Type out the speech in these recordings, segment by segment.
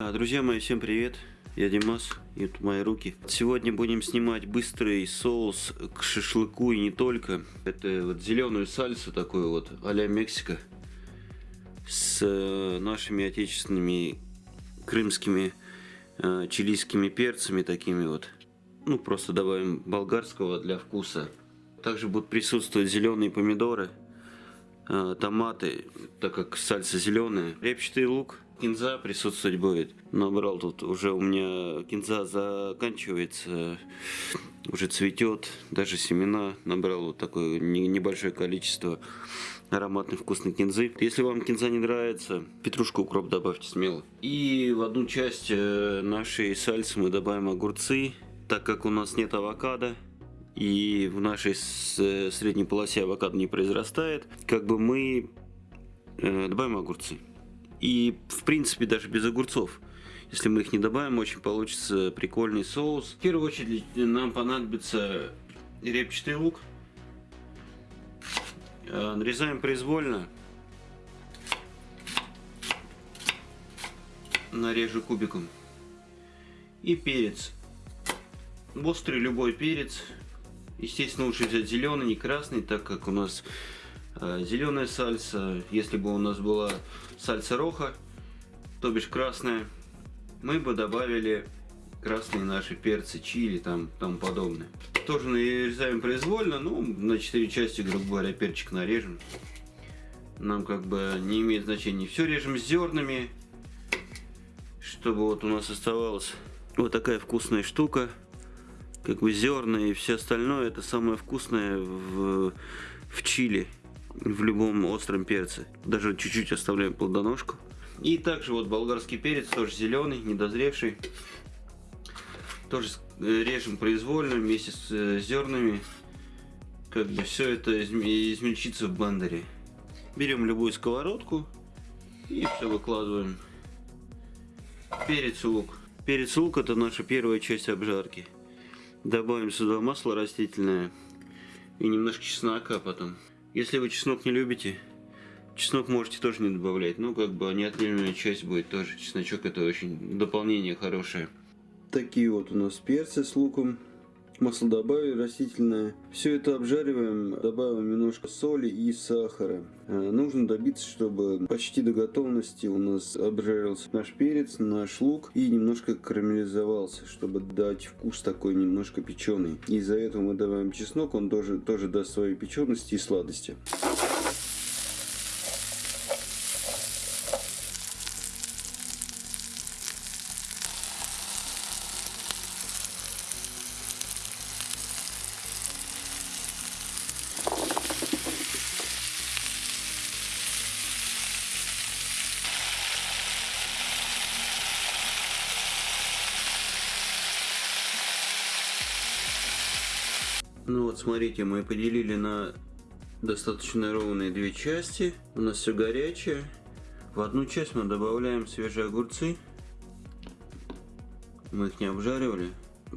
А, Друзья мои, всем привет! Я Димас, и это мои руки. Сегодня будем снимать быстрый соус к шашлыку и не только. Это вот зеленую сальсу такую вот а-ля Мексика с э, нашими отечественными крымскими э, чилийскими перцами такими вот. Ну, просто добавим болгарского для вкуса. Также будут присутствовать зеленые помидоры, томаты, так как сальса зеленая, репчатый лук, кинза присутствовать будет. Набрал тут уже у меня кинза заканчивается, уже цветет, даже семена набрал вот такое небольшое количество ароматной вкусной кинзы. Если вам кинза не нравится, петрушку, укроп добавьте смело. И в одну часть э, нашей сальсы мы добавим огурцы, так как у нас нет авокадо и в нашей средней полосе авокадо не произрастает, как бы мы э, добавим огурцы. И в принципе даже без огурцов. Если мы их не добавим, очень получится прикольный соус. В первую очередь нам понадобится репчатый лук. Э, нарезаем произвольно. Нарежу кубиком. И перец. Острый любой перец. Естественно, лучше взять зеленый, не красный, так как у нас э, зеленая сальса. Если бы у нас была сальса роха, то бишь красная, мы бы добавили красные наши перцы, чили, там, тому подобное. Тоже нарезаем произвольно, ну, на 4 части, грубо говоря, перчик нарежем. Нам как бы не имеет значения. Все режем с зернами, чтобы вот у нас оставалась вот такая вкусная штука. Как бы зерна и все остальное, это самое вкусное в, в чили, в любом остром перце. Даже чуть-чуть оставляем плодоножку. И также вот болгарский перец, тоже зеленый, недозревший. Тоже э, режем произвольно вместе с э, зернами. Как бы все это измельчится в блендере. Берем любую сковородку и все выкладываем. Перец лук. Перец лук это наша первая часть обжарки. Добавим сюда масло растительное и немножко чеснока потом. Если вы чеснок не любите, Чеснок можете тоже не добавлять, но как бы неотъемлемая часть будет тоже. Чесночок это очень дополнение хорошее. Такие вот у нас перцы с луком. Масло добавили растительное. Все это обжариваем, добавим немножко соли и сахара. Э, нужно добиться, чтобы почти до готовности у нас обжарился наш перец, наш лук и немножко карамелизовался, чтобы дать вкус такой немножко печеный. Из-за этого мы добавим чеснок, он тоже, тоже даст своей печености и сладости. Ну вот смотрите, мы поделили на достаточно ровные две части. У нас все горячее. В одну часть мы добавляем свежие огурцы. Мы их не обжаривали.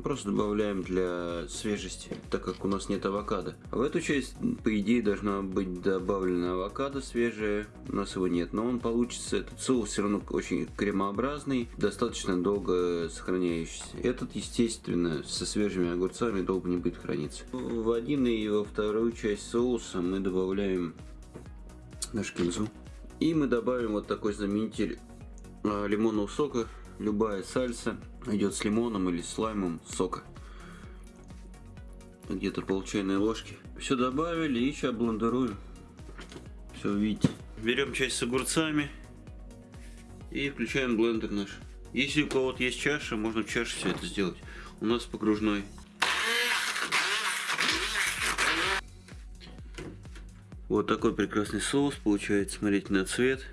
Просто добавляем для свежести, так как у нас нет авокадо. В эту часть, по идее, должна быть добавлена авокадо свежее. У нас его нет, но он получится, этот соус все равно очень кремообразный, достаточно долго сохраняющийся. Этот, естественно, со свежими огурцами долго не будет храниться. В один и во вторую часть соуса мы добавляем наш кинзу. И мы добавим вот такой заменитель а, лимонного сока любая сальса идет с лимоном или с лаймом сока. Где-то пол чайной ложки. Все добавили и сейчас блендеруем. Все видите. Берем часть с огурцами и включаем блендер наш. Если у кого-то есть чаша, можно в чаше все это сделать. У нас погружной. Вот такой прекрасный соус получается. Смотрите на цвет.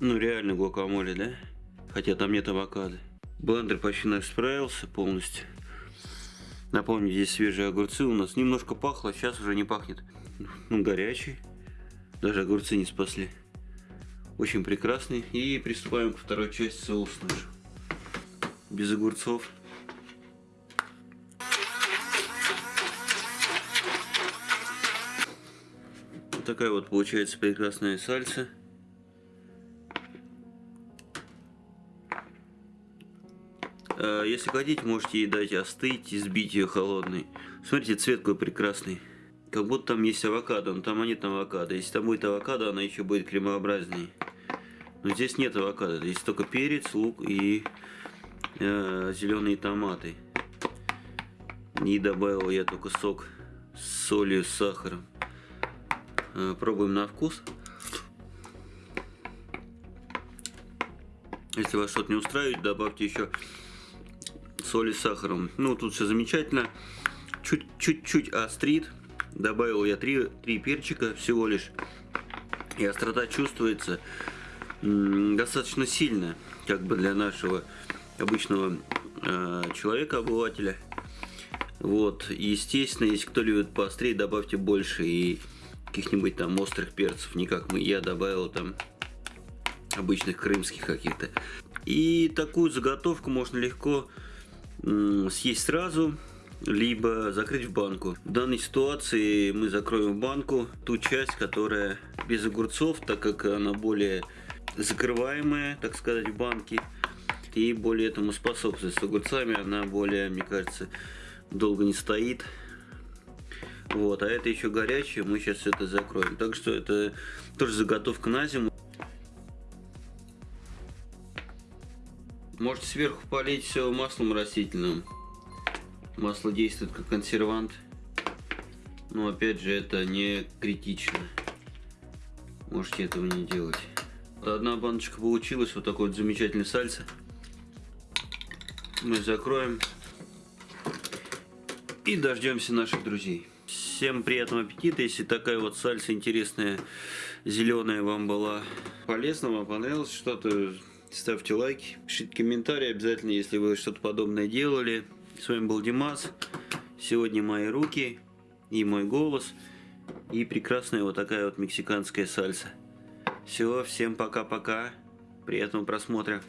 Ну реально гуакамоле, да? Хотя там нет авокадо. Блендер почти справился полностью. Напомню, здесь свежие огурцы у нас. Немножко пахло, сейчас уже не пахнет. Ну, горячий. Даже огурцы не спасли. Очень прекрасный. И приступаем к второй части соуса наш. Без огурцов. Вот такая вот получается прекрасная сальса. Если хотите, можете ей дать остыть и сбить ее холодной. Смотрите, цвет какой прекрасный. Как будто там есть авокадо, но там нет авокадо. Если там будет авокадо, она еще будет кремообразнее. Но здесь нет авокадо, здесь только перец, лук и э, зеленые томаты. И добавил я только сок с солью, с сахаром. Э, пробуем на вкус. Если вас что-то не устраивает, добавьте еще соли с сахаром. Ну, тут все замечательно. Чуть-чуть острит. Добавил я три, три перчика всего лишь. И острота чувствуется достаточно сильно, как бы для нашего обычного э, человека, обывателя. Вот, естественно, если кто любит поострее, добавьте больше и каких-нибудь там острых перцев, не как мы. Я добавил там обычных крымских каких-то. И такую заготовку можно легко съесть сразу, либо закрыть в банку. В данной ситуации мы закроем в банку ту часть, которая без огурцов, так как она более закрываемая, так сказать, в банке. И более этому способствует. С огурцами она более, мне кажется, долго не стоит. Вот, а это еще горячее, мы сейчас это закроем. Так что это тоже заготовка на зиму. Можете сверху полить все маслом растительным. Масло действует как консервант. Но опять же это не критично. Можете этого не делать. Одна баночка получилась, вот такой вот замечательный сальса. Мы закроем и дождемся наших друзей. Всем приятного аппетита. Если такая вот сальса интересная, зеленая вам была полезна, вам понравилось что-то, ставьте лайки, пишите комментарии обязательно, если вы что-то подобное делали. С вами был Димас. Сегодня мои руки и мой голос. И прекрасная вот такая вот мексиканская сальса. Все, всем пока-пока. Приятного просмотра.